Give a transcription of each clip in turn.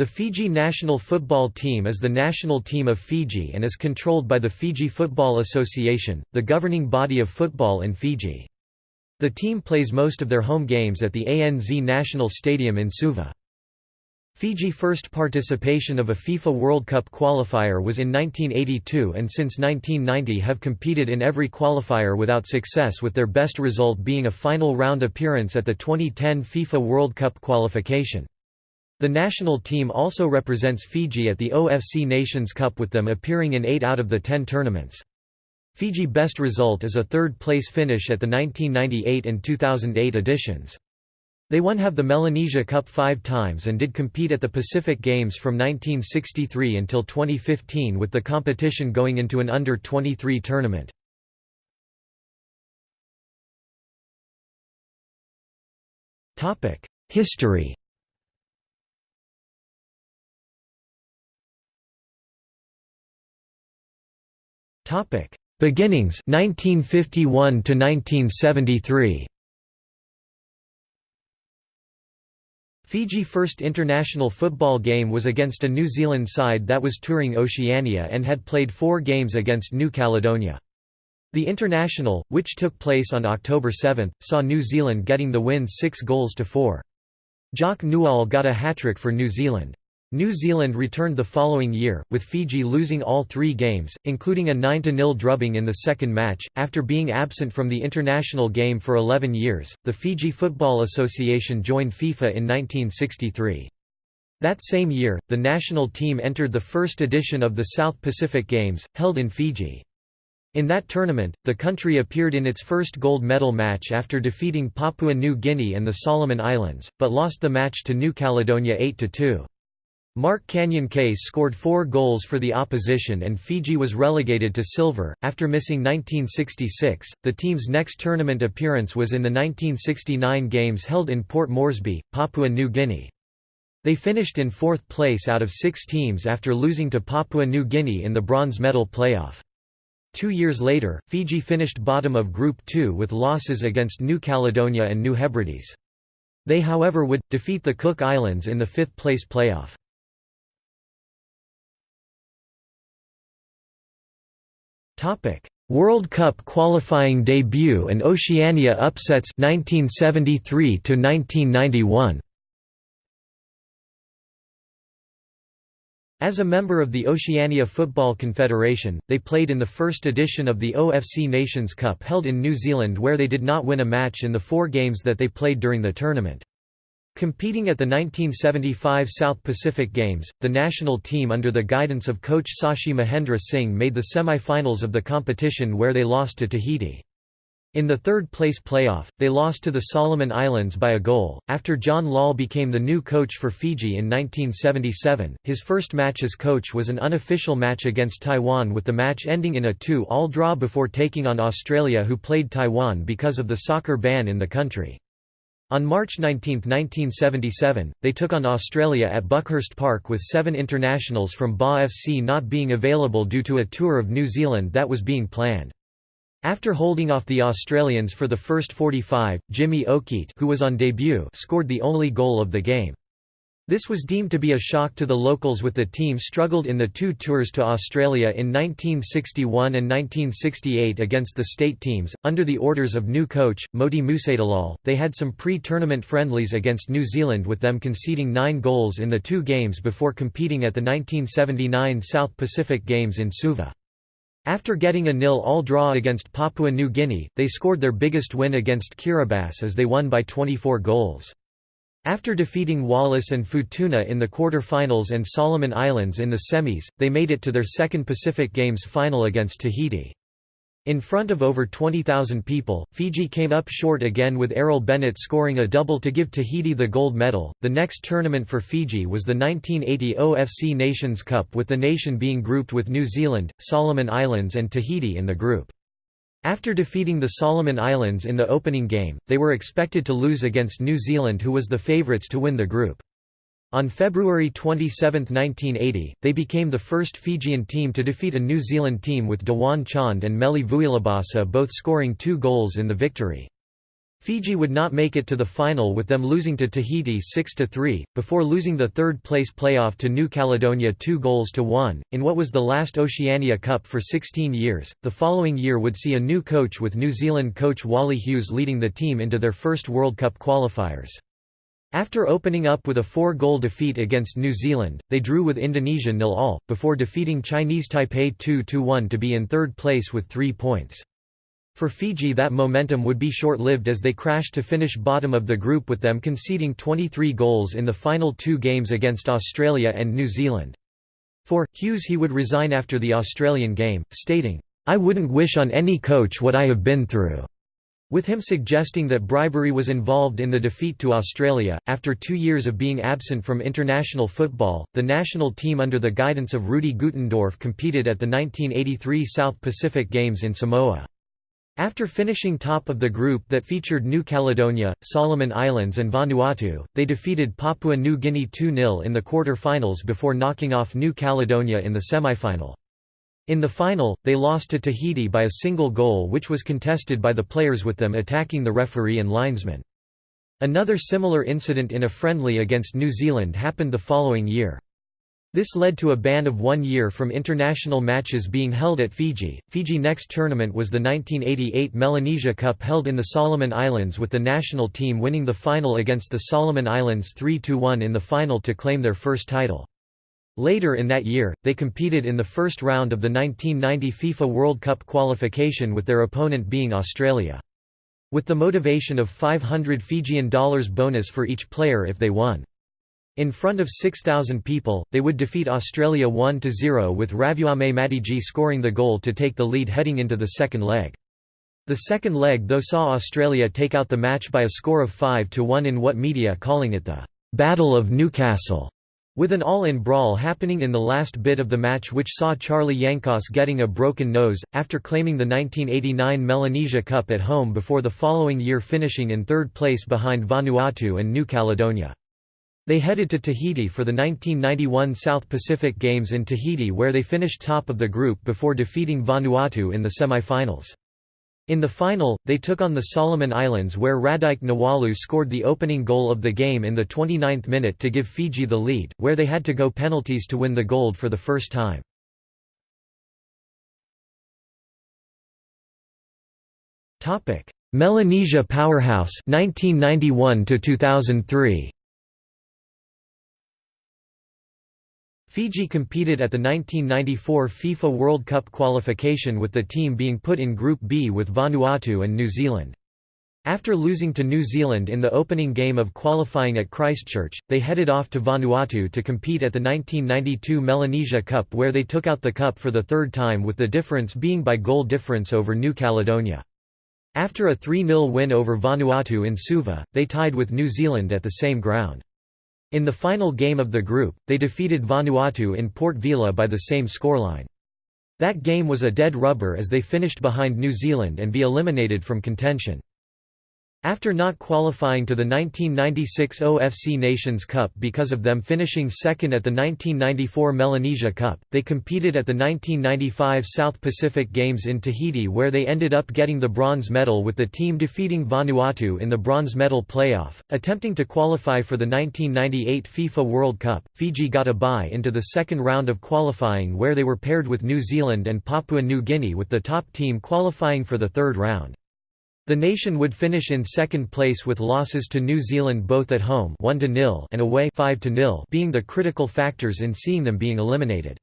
The Fiji national football team is the national team of Fiji and is controlled by the Fiji Football Association, the governing body of football in Fiji. The team plays most of their home games at the ANZ National Stadium in Suva. Fiji first participation of a FIFA World Cup qualifier was in 1982 and since 1990 have competed in every qualifier without success with their best result being a final round appearance at the 2010 FIFA World Cup qualification. The national team also represents Fiji at the OFC Nations Cup with them appearing in 8 out of the 10 tournaments. Fiji best result is a third-place finish at the 1998 and 2008 editions. They won have the Melanesia Cup five times and did compete at the Pacific Games from 1963 until 2015 with the competition going into an under-23 tournament. History Topic: Beginnings 1951 to 1973. Fiji first international football game was against a New Zealand side that was touring Oceania and had played four games against New Caledonia. The international, which took place on October 7, saw New Zealand getting the win six goals to four. Jock Newell got a hat-trick for New Zealand. New Zealand returned the following year, with Fiji losing all three games, including a 9–0 drubbing in the second match. After being absent from the international game for 11 years, the Fiji Football Association joined FIFA in 1963. That same year, the national team entered the first edition of the South Pacific Games, held in Fiji. In that tournament, the country appeared in its first gold medal match after defeating Papua New Guinea and the Solomon Islands, but lost the match to New Caledonia 8–2. Marc Kanyan Case scored four goals for the opposition and Fiji was relegated to silver. After missing 1966, the team's next tournament appearance was in the 1969 games held in Port Moresby, Papua New Guinea. They finished in fourth place out of six teams after losing to Papua New Guinea in the bronze medal playoff. Two years later, Fiji finished bottom of Group 2 with losses against New Caledonia and New Hebrides. They however would, defeat the Cook Islands in the fifth-place playoff. World Cup qualifying debut and Oceania upsets 1973 to 1991 As a member of the Oceania Football Confederation, they played in the first edition of the OFC Nations Cup held in New Zealand where they did not win a match in the four games that they played during the tournament. Competing at the 1975 South Pacific Games, the national team under the guidance of coach Sashi Mahendra Singh made the semi-finals of the competition where they lost to Tahiti. In the third-place playoff, they lost to the Solomon Islands by a goal. After John Lal became the new coach for Fiji in 1977, his first match as coach was an unofficial match against Taiwan with the match ending in a 2-all draw before taking on Australia who played Taiwan because of the soccer ban in the country. On March 19, 1977, they took on Australia at Buckhurst Park with seven internationals from BA FC not being available due to a tour of New Zealand that was being planned. After holding off the Australians for the first 45, Jimmy Okeate who was on debut scored the only goal of the game. This was deemed to be a shock to the locals with the team struggled in the two tours to Australia in 1961 and 1968 against the state teams. Under the orders of new coach, Moti Musadilal, they had some pre-tournament friendlies against New Zealand with them conceding nine goals in the two games before competing at the 1979 South Pacific Games in Suva. After getting a nil-all draw against Papua New Guinea, they scored their biggest win against Kiribati as they won by 24 goals. After defeating Wallis and Futuna in the quarter-finals and Solomon Islands in the semis, they made it to their second Pacific Games final against Tahiti. In front of over 20,000 people, Fiji came up short again with Errol Bennett scoring a double to give Tahiti the gold medal. The next tournament for Fiji was the 1980 OFC Nations Cup with the nation being grouped with New Zealand, Solomon Islands and Tahiti in the group. After defeating the Solomon Islands in the opening game, they were expected to lose against New Zealand who was the favourites to win the group. On February 27, 1980, they became the first Fijian team to defeat a New Zealand team with Dewan Chand and Meli Vuilabasa both scoring two goals in the victory. Fiji would not make it to the final with them losing to Tahiti 6–3, before losing the third-place playoff to New Caledonia 2 goals to 1, in what was the last Oceania Cup for 16 years. The following year would see a new coach with New Zealand coach Wally Hughes leading the team into their first World Cup qualifiers. After opening up with a four-goal defeat against New Zealand, they drew with Indonesia nil-all, before defeating Chinese Taipei 2–1 to be in third place with three points. For Fiji that momentum would be short-lived as they crashed to finish bottom of the group with them conceding 23 goals in the final two games against Australia and New Zealand. For, Hughes he would resign after the Australian game, stating, "'I wouldn't wish on any coach what I have been through' with him suggesting that bribery was involved in the defeat to Australia. After two years of being absent from international football, the national team under the guidance of Rudi Gutendorf competed at the 1983 South Pacific Games in Samoa. After finishing top of the group that featured New Caledonia, Solomon Islands and Vanuatu, they defeated Papua New Guinea 2–0 in the quarter-finals before knocking off New Caledonia in the semi-final. In the final, they lost to Tahiti by a single goal which was contested by the players with them attacking the referee and linesman. Another similar incident in a friendly against New Zealand happened the following year. This led to a ban of one year from international matches being held at Fiji. Fiji next tournament was the 1988 Melanesia Cup held in the Solomon Islands with the national team winning the final against the Solomon Islands 3–1 in the final to claim their first title. Later in that year, they competed in the first round of the 1990 FIFA World Cup qualification with their opponent being Australia. With the motivation of 500 Fijian dollars bonus for each player if they won. In front of 6,000 people, they would defeat Australia 1–0 with Ravuame Matiji scoring the goal to take the lead heading into the second leg. The second leg though saw Australia take out the match by a score of 5–1 in what media calling it the «Battle of Newcastle», with an all-in brawl happening in the last bit of the match which saw Charlie Yankos getting a broken nose, after claiming the 1989 Melanesia Cup at home before the following year finishing in third place behind Vanuatu and New Caledonia. They headed to Tahiti for the 1991 South Pacific Games in Tahiti where they finished top of the group before defeating Vanuatu in the semi-finals. In the final, they took on the Solomon Islands where Radike Nawalu scored the opening goal of the game in the 29th minute to give Fiji the lead, where they had to go penalties to win the gold for the first time. Melanesia powerhouse 1991 to 2003 Fiji competed at the 1994 FIFA World Cup qualification with the team being put in Group B with Vanuatu and New Zealand. After losing to New Zealand in the opening game of qualifying at Christchurch, they headed off to Vanuatu to compete at the 1992 Melanesia Cup where they took out the cup for the third time with the difference being by goal difference over New Caledonia. After a 3–0 win over Vanuatu in Suva, they tied with New Zealand at the same ground. In the final game of the group, they defeated Vanuatu in Port Vila by the same scoreline. That game was a dead rubber as they finished behind New Zealand and be eliminated from contention. After not qualifying to the 1996 OFC Nations Cup because of them finishing second at the 1994 Melanesia Cup, they competed at the 1995 South Pacific Games in Tahiti where they ended up getting the bronze medal with the team defeating Vanuatu in the bronze medal playoff. Attempting to qualify for the 1998 FIFA World Cup, Fiji got a bye into the second round of qualifying where they were paired with New Zealand and Papua New Guinea with the top team qualifying for the third round. The nation would finish in second place with losses to New Zealand both at home 1 and away 5 being the critical factors in seeing them being eliminated.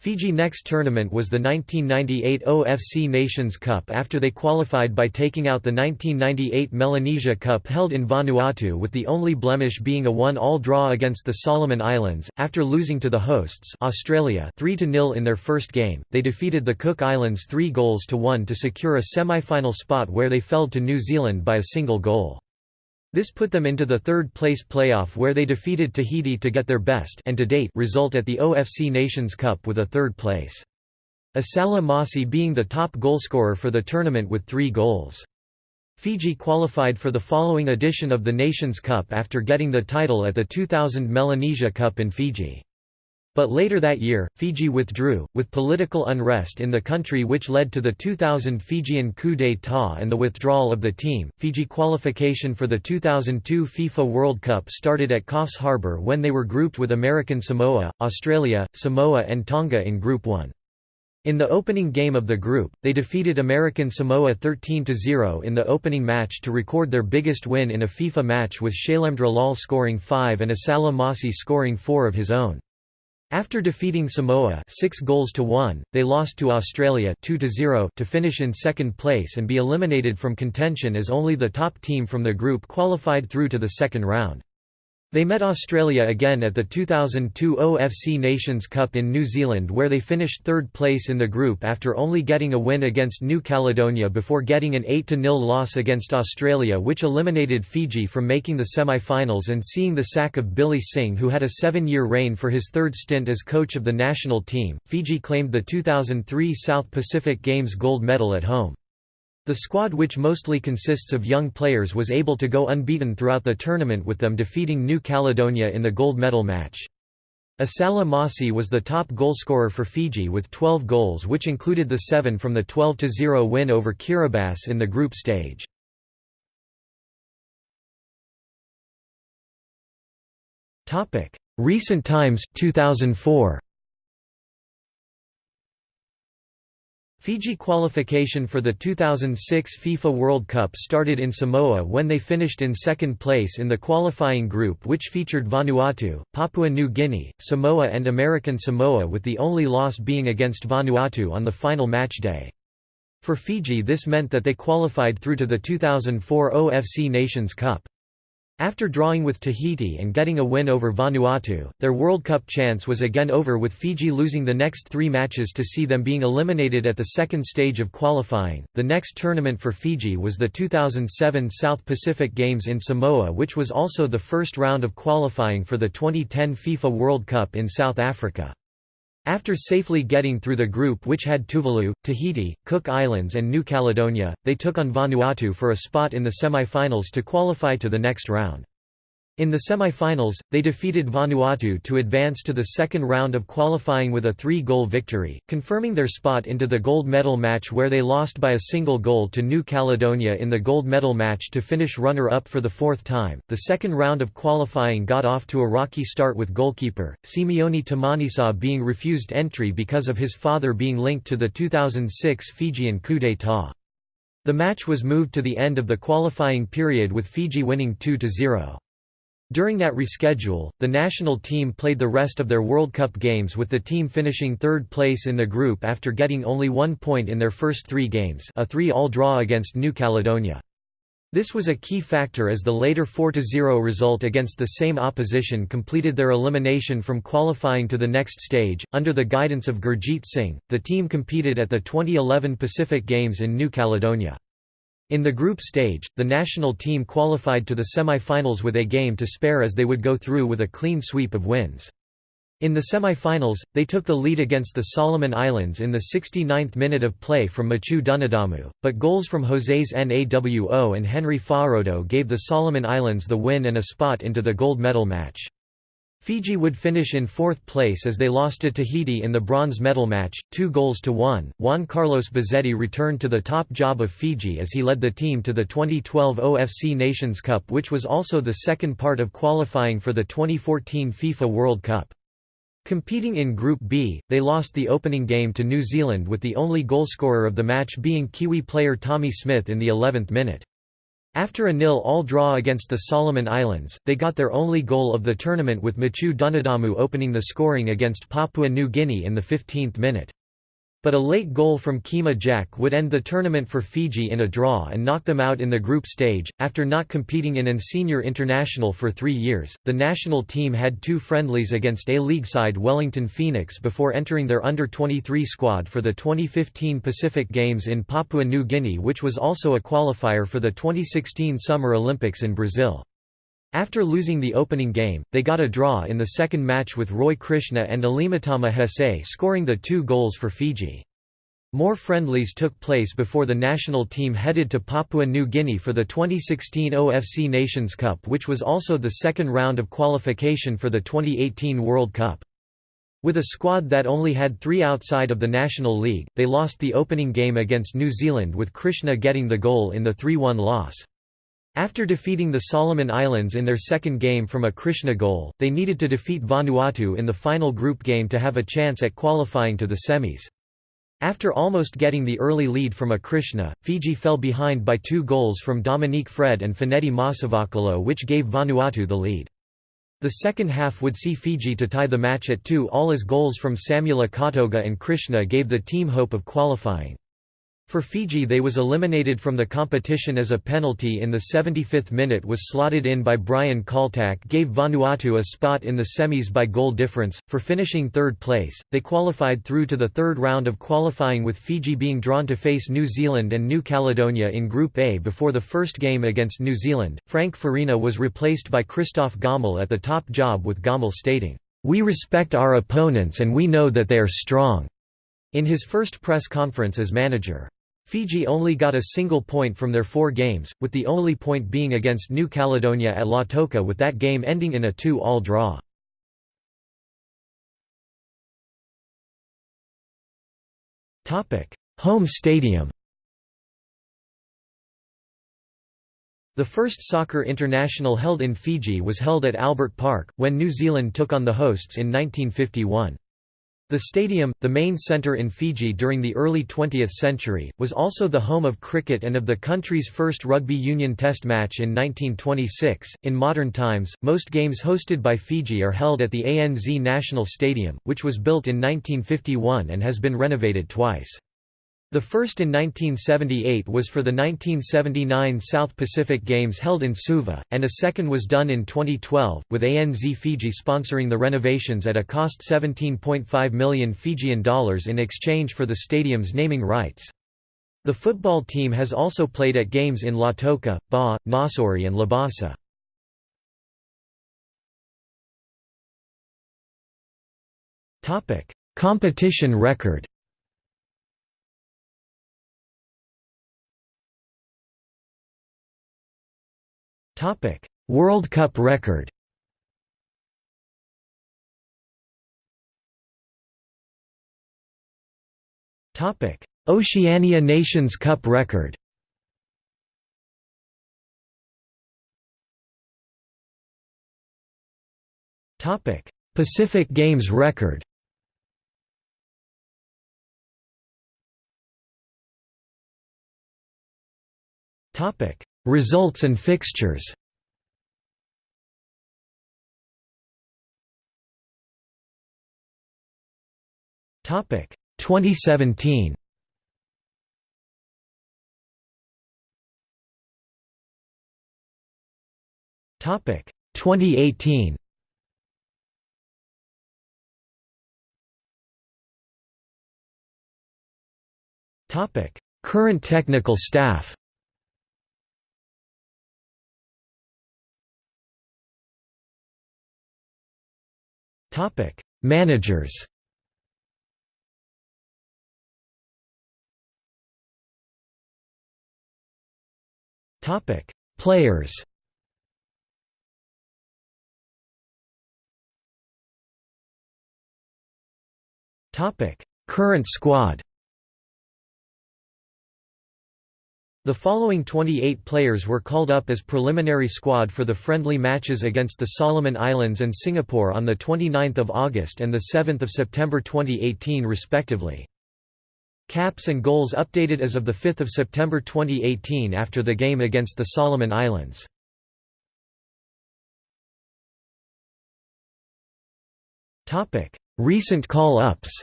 Fiji next tournament was the 1998 OFC Nations Cup after they qualified by taking out the 1998 Melanesia Cup held in Vanuatu with the only blemish being a one-all draw against the Solomon Islands. After losing to the hosts Australia 3–0 in their first game, they defeated the Cook Islands 3 goals to 1 to secure a semi-final spot where they fell to New Zealand by a single goal. This put them into the third-place playoff where they defeated Tahiti to get their best and to date result at the OFC Nations Cup with a third place. Esala Masi being the top goalscorer for the tournament with three goals. Fiji qualified for the following edition of the Nations Cup after getting the title at the 2000 Melanesia Cup in Fiji. But later that year, Fiji withdrew, with political unrest in the country which led to the 2000 Fijian coup d'état and the withdrawal of the team. Fiji qualification for the 2002 FIFA World Cup started at Coffs Harbour when they were grouped with American Samoa, Australia, Samoa, and Tonga in Group 1. In the opening game of the group, they defeated American Samoa 13–0 in the opening match to record their biggest win in a FIFA match with Shailendra Lal scoring 5 and Esala Masi scoring 4 of his own. After defeating Samoa 6 goals to 1, they lost to Australia 2 to 0 to finish in second place and be eliminated from contention as only the top team from the group qualified through to the second round. They met Australia again at the 2002 OFC Nations Cup in New Zealand where they finished third place in the group after only getting a win against New Caledonia before getting an 8–0 loss against Australia which eliminated Fiji from making the semi-finals and seeing the sack of Billy Singh who had a seven-year reign for his third stint as coach of the national team. Fiji claimed the 2003 South Pacific Games gold medal at home. The squad which mostly consists of young players was able to go unbeaten throughout the tournament with them defeating New Caledonia in the gold medal match. Esala Masi was the top goalscorer for Fiji with 12 goals which included the 7 from the 12–0 win over Kiribati in the group stage. Recent times 2004 Fiji qualification for the 2006 FIFA World Cup started in Samoa when they finished in second place in the qualifying group which featured Vanuatu, Papua New Guinea, Samoa and American Samoa with the only loss being against Vanuatu on the final match day. For Fiji this meant that they qualified through to the 2004 OFC Nations Cup. After drawing with Tahiti and getting a win over Vanuatu, their World Cup chance was again over with Fiji losing the next three matches to see them being eliminated at the second stage of qualifying. The next tournament for Fiji was the 2007 South Pacific Games in Samoa, which was also the first round of qualifying for the 2010 FIFA World Cup in South Africa. After safely getting through the group which had Tuvalu, Tahiti, Cook Islands and New Caledonia, they took on Vanuatu for a spot in the semi-finals to qualify to the next round. In the semi-finals, they defeated Vanuatu to advance to the second round of qualifying with a three-goal victory, confirming their spot into the gold medal match where they lost by a single goal to New Caledonia in the gold medal match to finish runner-up for the fourth time. The second round of qualifying got off to a rocky start with goalkeeper, Simione Tamanisau being refused entry because of his father being linked to the 2006 Fijian coup d'état. The match was moved to the end of the qualifying period with Fiji winning 2–0. During that reschedule, the national team played the rest of their World Cup games with the team finishing third place in the group after getting only one point in their first three games a 3-all draw against New Caledonia. This was a key factor as the later 4–0 result against the same opposition completed their elimination from qualifying to the next stage. Under the guidance of Gurjeet Singh, the team competed at the 2011 Pacific Games in New Caledonia. In the group stage, the national team qualified to the semi-finals with a game to spare as they would go through with a clean sweep of wins. In the semi-finals, they took the lead against the Solomon Islands in the 69th minute of play from Maciu Dunadamu, but goals from Joses Nawo and Henry Fa'arodo gave the Solomon Islands the win and a spot into the gold medal match. Fiji would finish in fourth place as they lost to Tahiti in the bronze medal match, two goals to one. Juan Carlos Buzzetti returned to the top job of Fiji as he led the team to the 2012 OFC Nations Cup which was also the second part of qualifying for the 2014 FIFA World Cup. Competing in Group B, they lost the opening game to New Zealand with the only goalscorer of the match being Kiwi player Tommy Smith in the 11th minute. After a nil-all draw against the Solomon Islands, they got their only goal of the tournament with Maciu Dunadamu opening the scoring against Papua New Guinea in the 15th minute. But a late goal from Kema Jack would end the tournament for Fiji in a draw and knock them out in the group stage. After not competing in an senior international for three years, the national team had two friendlies against A League side Wellington Phoenix before entering their under 23 squad for the 2015 Pacific Games in Papua New Guinea, which was also a qualifier for the 2016 Summer Olympics in Brazil. After losing the opening game, they got a draw in the second match with Roy Krishna and Alimatama Hesse scoring the two goals for Fiji. More friendlies took place before the national team headed to Papua New Guinea for the 2016 OFC Nations Cup which was also the second round of qualification for the 2018 World Cup. With a squad that only had three outside of the National League, they lost the opening game against New Zealand with Krishna getting the goal in the 3–1 loss. After defeating the Solomon Islands in their second game from a Krishna goal, they needed to defeat Vanuatu in the final group game to have a chance at qualifying to the semis. After almost getting the early lead from a Krishna, Fiji fell behind by two goals from Dominique Fred and Fenedy Masauvakalo which gave Vanuatu the lead. The second half would see Fiji to tie the match at two all as goals from Samuela Kautoga and Krishna gave the team hope of qualifying. For Fiji they was eliminated from the competition as a penalty in the 75th minute was slotted in by Brian Kaltak gave Vanuatu a spot in the semis by goal difference. For finishing third place, they qualified through to the third round of qualifying with Fiji being drawn to face New Zealand and New Caledonia in Group A before the first game against New Zealand. Frank Farina was replaced by Christophe Gamel at the top job with Gamel stating, We respect our opponents and we know that they are strong, in his first press conference as manager. Fiji only got a single point from their four games, with the only point being against New Caledonia at Lautoka with that game ending in a 2-all draw. Home stadium The first soccer international held in Fiji was held at Albert Park, when New Zealand took on the hosts in 1951. The stadium, the main centre in Fiji during the early 20th century, was also the home of cricket and of the country's first rugby union test match in 1926. In modern times, most games hosted by Fiji are held at the ANZ National Stadium, which was built in 1951 and has been renovated twice. The first in 1978 was for the 1979 South Pacific Games held in Suva, and a second was done in 2012, with ANZ Fiji sponsoring the renovations at a cost 17.5 million Fijian dollars in exchange for the stadium's naming rights. The football team has also played at games in Lautoka, Ba, Nausori and Labasa. Competition record World Cup record. Oceania Nations Cup record. Pacific Games record. Topic Results and fixtures. Topic 2017 Topic 2018 Topic Current technical staff Topic: Managers. Topic: Players. Topic: Current squad. The following 28 players were called up as preliminary squad for the friendly matches against the Solomon Islands and Singapore on 29 August and 7 September 2018 respectively. Caps and goals updated as of 5 September 2018 after the game against the Solomon Islands. Recent call-ups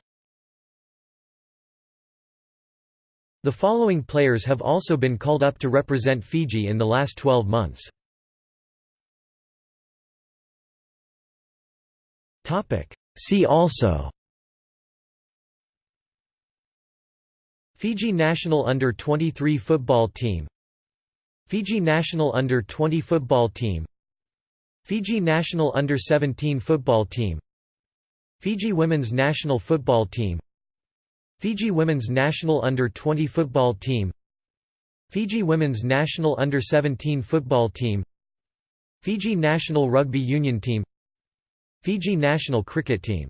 The following players have also been called up to represent Fiji in the last 12 months. See also Fiji national under-23 football team Fiji national under-20 football team Fiji national under-17 football team Fiji women's national football team Fiji women's national under-20 football team. Fiji women's national under-17 football team. Fiji national rugby union team. Fiji national cricket team